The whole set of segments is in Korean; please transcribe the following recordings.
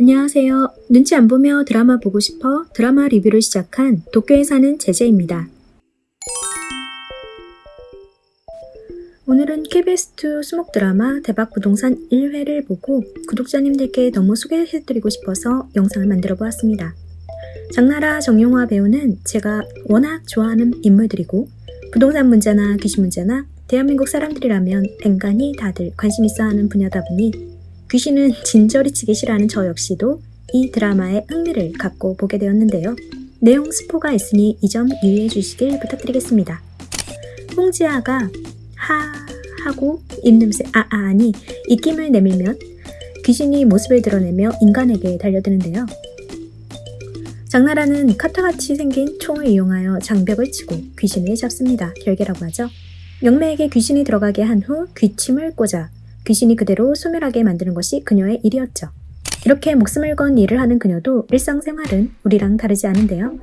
안녕하세요. 눈치 안 보며 드라마 보고 싶어 드라마 리뷰를 시작한 도쿄에 사는 제재입니다. 오늘은 KBS2 수목 드라마 대박 부동산 1회를 보고 구독자님들께 너무 소개해드리고 싶어서 영상을 만들어 보았습니다. 장나라 정용화 배우는 제가 워낙 좋아하는 인물들이고 부동산 문제나 귀신 문제나 대한민국 사람들이라면 앵간히 다들 관심 있어 하는 분야다 보니 귀신은 진저리 치기 싫어하는 저 역시도 이 드라마에 흥미를 갖고 보게 되었는데요. 내용 스포가 있으니 이 점 유의해 주시길 부탁드리겠습니다. 홍지아가 하 하고 입냄새 아, 아 아니 입김을 내밀면 귀신이 모습을 드러내며 인간에게 달려드는데요. 장나라는 카타같이 생긴 총을 이용하여 장벽을 치고 귀신을 잡습니다. 결계라고 하죠. 영매에게 귀신이 들어가게 한 후 귀침을 꽂아 귀신이 그대로 소멸하게 만드는 것이 그녀의 일이었죠. 이렇게 목숨을 건 일을 하는 그녀도 일상생활은 우리랑 다르지 않은데요.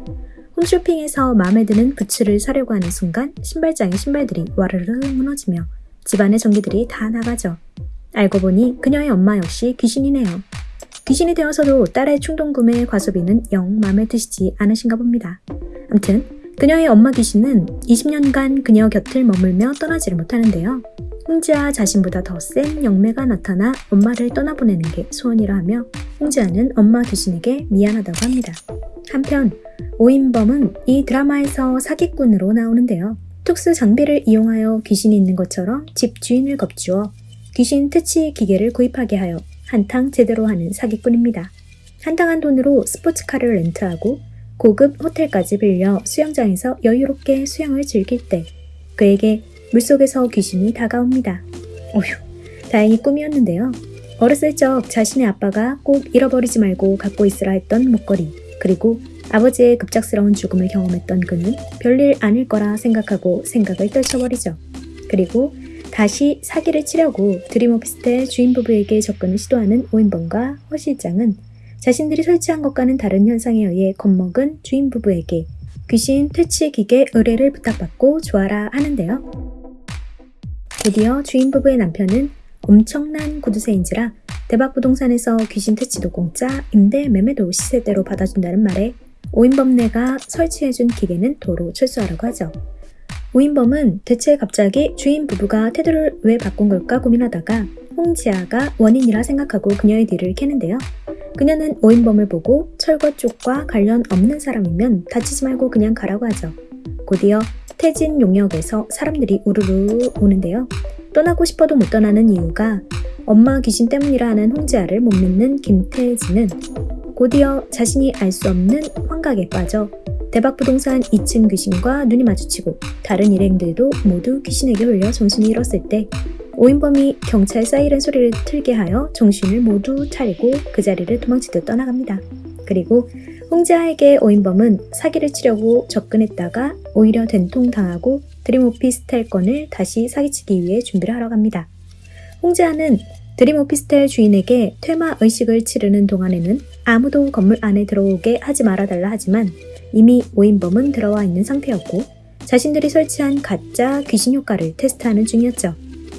홈쇼핑에서 마음에 드는 부츠를 사려고 하는 순간 신발장의 신발들이 와르르 무너지며 집안의 전기들이 다 나가죠. 알고 보니 그녀의 엄마 역시 귀신이네요. 귀신이 되어서도 딸의 충동 구매 과소비는 영 마음에 드시지 않으신가 봅니다. 암튼 그녀의 엄마 귀신은 20년간 그녀 곁을 머물며 떠나지를 못하는데요. 홍지아 자신보다 더 센 영매가 나타나 엄마를 떠나보내는 게 소원이라 하며 홍지아는 엄마 귀신에게 미안하다고 합니다. 한편 오인범은 이 드라마에서 사기꾼으로 나오는데요. 특수 장비를 이용하여 귀신이 있는 것처럼 집 주인을 겁주어 귀신 퇴치 기계를 구입하게 하여 한탕 제대로 하는 사기꾼입니다. 한당한 돈으로 스포츠카를 렌트하고 고급 호텔까지 빌려 수영장에서 여유롭게 수영을 즐길 때 그에게 물속에서 귀신이 다가옵니다. 어휴, 다행히 꿈이었는데요. 어렸을 적 자신의 아빠가 꼭 잃어버리지 말고 갖고 있으라 했던 목걸이, 그리고 아버지의 급작스러운 죽음을 경험했던 그는 별일 아닐 거라 생각하고 생각을 떨쳐버리죠. 그리고 다시 사기를 치려고 드림 오피스텔 주인 부부에게 접근을 시도하는 오인범과 허 실장은 자신들이 설치한 것과는 다른 현상에 의해 겁먹은 주인 부부에게 귀신 퇴치 기계 의뢰를 부탁받고 조아라 하는데요. 드디어 주인 부부의 남편은 엄청난 구두쇠인지라 대박 부동산에서 귀신 퇴치도 공짜, 임대 매매도 시세대로 받아준다는 말에 오인범네가 설치해준 기계는 도로 철수하라고 하죠. 오인범은 대체 갑자기 주인 부부가 태도를 왜 바꾼 걸까 고민하다가 홍지아가 원인이라 생각하고 그녀의 뒤를 캐는데요. 그녀는 오인범을 보고 철거 쪽과 관련 없는 사람이면 다치지 말고 그냥 가라고 하죠. 곧이어 태진 용역에서 사람들이 우르르 오는데요. 떠나고 싶어도 못 떠나는 이유가 엄마 귀신 때문이라 하는 홍지아를 못 믿는 김태진은 곧이어 자신이 알 수 없는 환각에 빠져 대박 부동산 2층 귀신과 눈이 마주치고 다른 일행들도 모두 귀신에게 홀려 정신이 잃었을 때 오인범이 경찰 사이렌 소리를 틀게 하여 정신을 모두 차리고 그 자리를 도망치듯 떠나갑니다. 그리고 홍지아에게 오인범은 사기를 치려고 접근했다가 오히려 된통당하고 드림오피스텔 건을 다시 사기치기 위해 준비를 하러 갑니다. 홍지아는 드림오피스텔 주인에게 퇴마 의식을 치르는 동안에는 아무도 건물 안에 들어오게 하지 말아달라 하지만 이미 오인범은 들어와 있는 상태였고 자신들이 설치한 가짜 귀신 효과를 테스트하는 중이었죠.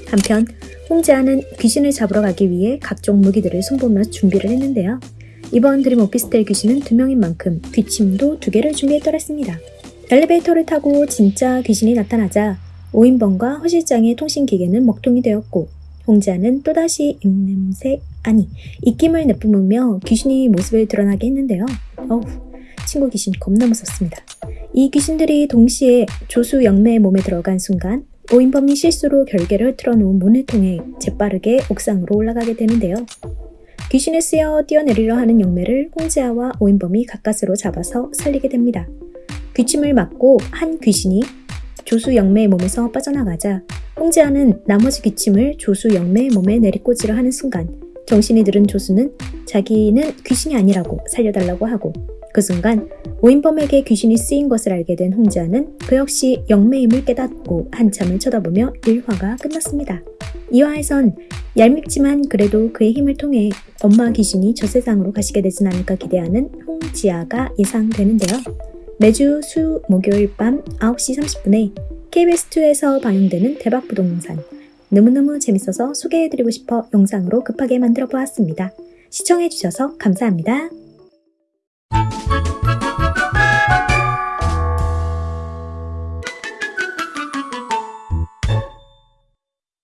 한편 홍지아는 귀신을 잡으러 가기 위해 각종 무기들을 손보며 준비를 했는데요. 이번 드림 오피스텔 귀신은 두 명인 만큼 귀침도 두 개를 준비했더랬습니다. 엘리베이터를 타고 진짜 귀신이 나타나자 오인범과 허 실장의 통신기계는 먹통이 되었고 홍지아는 또다시 입냄새 아니 입김을 내뿜으며 귀신이 모습을 드러나게 했는데요. 어우 친구 귀신 겁나 무섭습니다. 이 귀신들이 동시에 조수 영매의 몸에 들어간 순간 오인범이 실수로 결계를 틀어놓은 문을 통해 재빠르게 옥상으로 올라가게 되는데요. 귀신에 쓰여 뛰어내리려 하는 영매를 홍지아와 오인범이 가까스로 잡아서 살리게 됩니다. 귀침을 맞고 한 귀신이 조수 영매의 몸에서 빠져나가자 홍지아는 나머지 귀침을 조수 영매의 몸에 내리꽂으려 하는 순간 정신이 들은 조수는 자기는 귀신이 아니라고 살려달라고 하고 그 순간 오인범에게 귀신이 쓰인 것을 알게 된 홍지아는 그 역시 영매임을 깨닫고 한참을 쳐다보며 일화가 끝났습니다. 이화에선 얄밉지만 그래도 그의 힘을 통해 엄마 귀신이 저 세상으로 가시게 되진 않을까 기대하는 홍지아가 예상되는데요. 매주 수 목요일 밤 9시 30분에 KBS2에서 방영되는 대박 부동산 너무너무 재밌어서 소개해드리고 싶어 영상으로 급하게 만들어 보았습니다. 시청해주셔서 감사합니다.